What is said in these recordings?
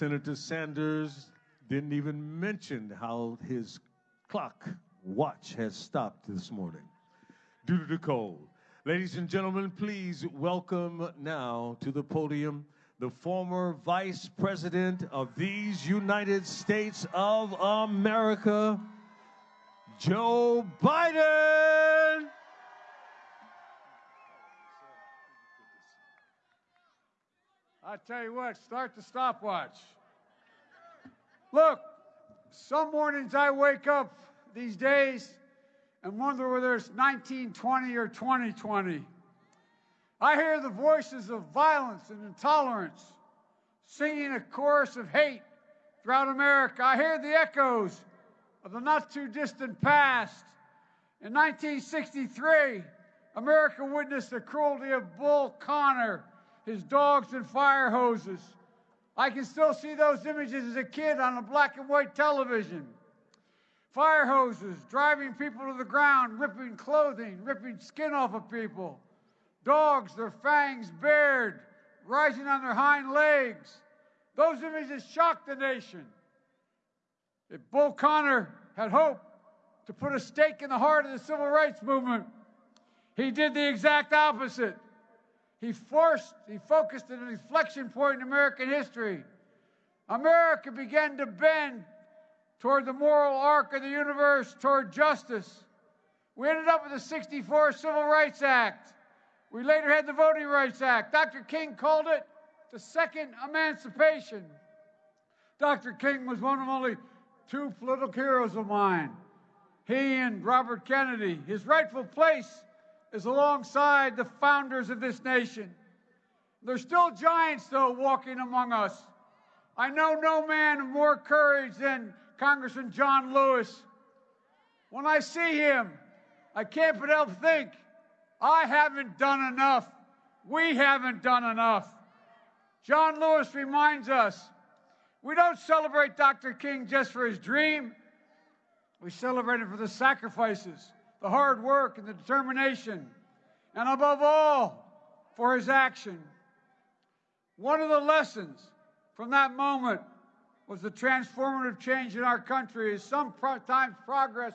Senator Sanders didn't even mention how his clock watch has stopped this morning due to the cold. Ladies and gentlemen, please welcome now to the podium the former Vice President of these United States of America, Joe Biden. I tell you what, start the stopwatch. Look, some mornings I wake up these days and wonder whether it's 1920 or 2020. I hear the voices of violence and intolerance singing a chorus of hate throughout America. I hear the echoes of the not too distant past. In 1963, America witnessed the cruelty of Bull Connor, his dogs and fire hoses. I can still see those images as a kid on a black and white television. Fire hoses driving people to the ground, ripping clothing, ripping skin off of people. Dogs, their fangs bared, rising on their hind legs. Those images shocked the nation. If Bull Connor had hoped to put a stake in the heart of the civil rights movement, he did the exact opposite. He forced, he focused on an inflection point in American history. America began to bend toward the moral arc of the universe, toward justice. We ended up with the 64 Civil Rights Act. We later had the Voting Rights Act. Dr. King called it the second emancipation. Dr. King was one of only two political heroes of mine. He and Robert Kennedy. His rightful place is alongside the founders of this nation. There's still giants, though, walking among us. I know no man of more courage than Congressman John Lewis. When I see him, I can't but help think I haven't done enough. We haven't done enough. John Lewis reminds us we don't celebrate Dr. King just for his dream. We celebrate him for the sacrifices, the hard work, and the determination, and above all, for his action. One of the lessons from that moment was the transformative change in our country is sometimes progress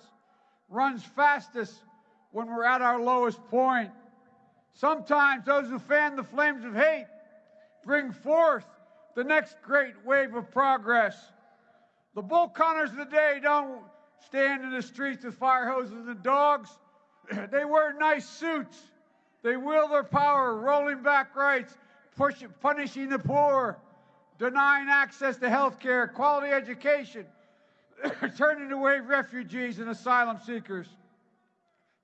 runs fastest when we're at our lowest point. Sometimes those who fan the flames of hate bring forth the next great wave of progress. The Bull Connors of the day don't stand in the streets with fire hoses and dogs. they wear nice suits. They wield their power, rolling back rights, pushing, punishing the poor, denying access to health care, quality education, turning away refugees and asylum seekers.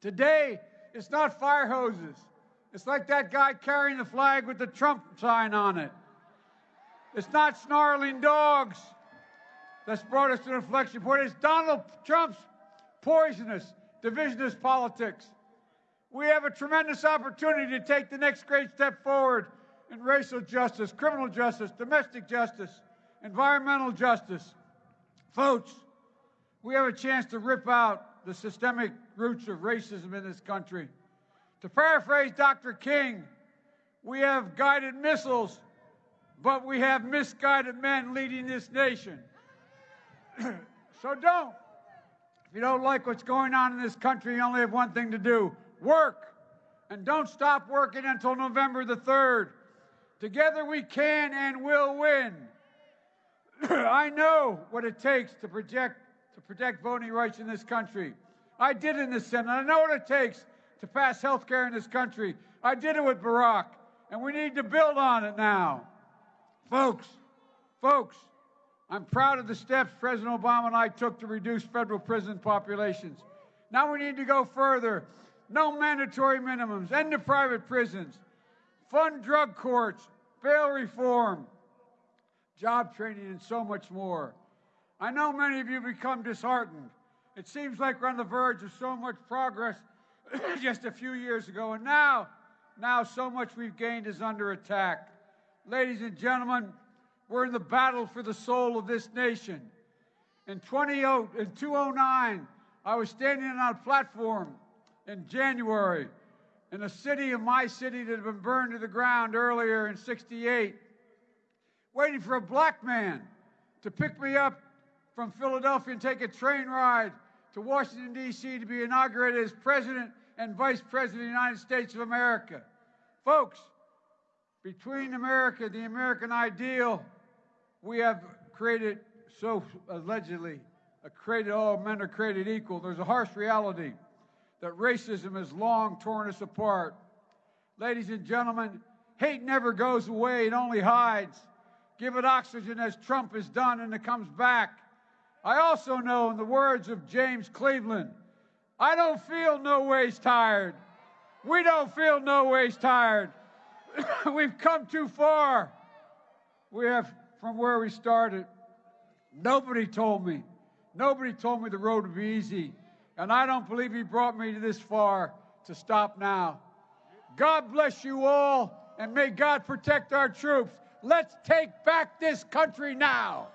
Today, it's not fire hoses. It's like that guy carrying the flag with the Trump sign on it. It's not snarling dogs that's brought us to an inflection point. It's Donald Trump's poisonous, divisionist politics. We have a tremendous opportunity to take the next great step forward in racial justice, criminal justice, domestic justice, environmental justice. Folks, we have a chance to rip out the systemic roots of racism in this country. To paraphrase Dr. King, we have guided missiles, but we have misguided men leading this nation. so don't. If you don't like what's going on in this country, you only have one thing to do work. And don't stop working until November the 3rd. Together we can and will win. I know what it takes to project to protect voting rights in this country. I did in the Senate. I know what it takes to pass health care in this country. I did it with Barack, and we need to build on it now. Folks, folks, I'm proud of the steps President Obama and I took to reduce federal prison populations. Now we need to go further. No mandatory minimums, end the private prisons, fund drug courts, bail reform, job training, and so much more. I know many of you become disheartened. It seems like we're on the verge of so much progress just a few years ago, and now, now so much we've gained is under attack. Ladies and gentlemen, we're in the battle for the soul of this nation. In, 20, in 2009, I was standing on a platform in January in a city of my city that had been burned to the ground earlier in 68 waiting for a black man to pick me up from Philadelphia and take a train ride to Washington, D.C. to be inaugurated as President and Vice President of the United States of America. Folks, between America, the American ideal, we have created, so allegedly, created all men are created equal. There's a harsh reality that racism has long torn us apart. Ladies and gentlemen, hate never goes away, it only hides. Give it oxygen as Trump has done, and it comes back. I also know, in the words of James Cleveland, I don't feel no ways tired. We don't feel no ways tired. We've come too far. We have from where we started. Nobody told me. Nobody told me the road would be easy. And I don't believe he brought me this far to stop now. God bless you all, and may God protect our troops. Let's take back this country now.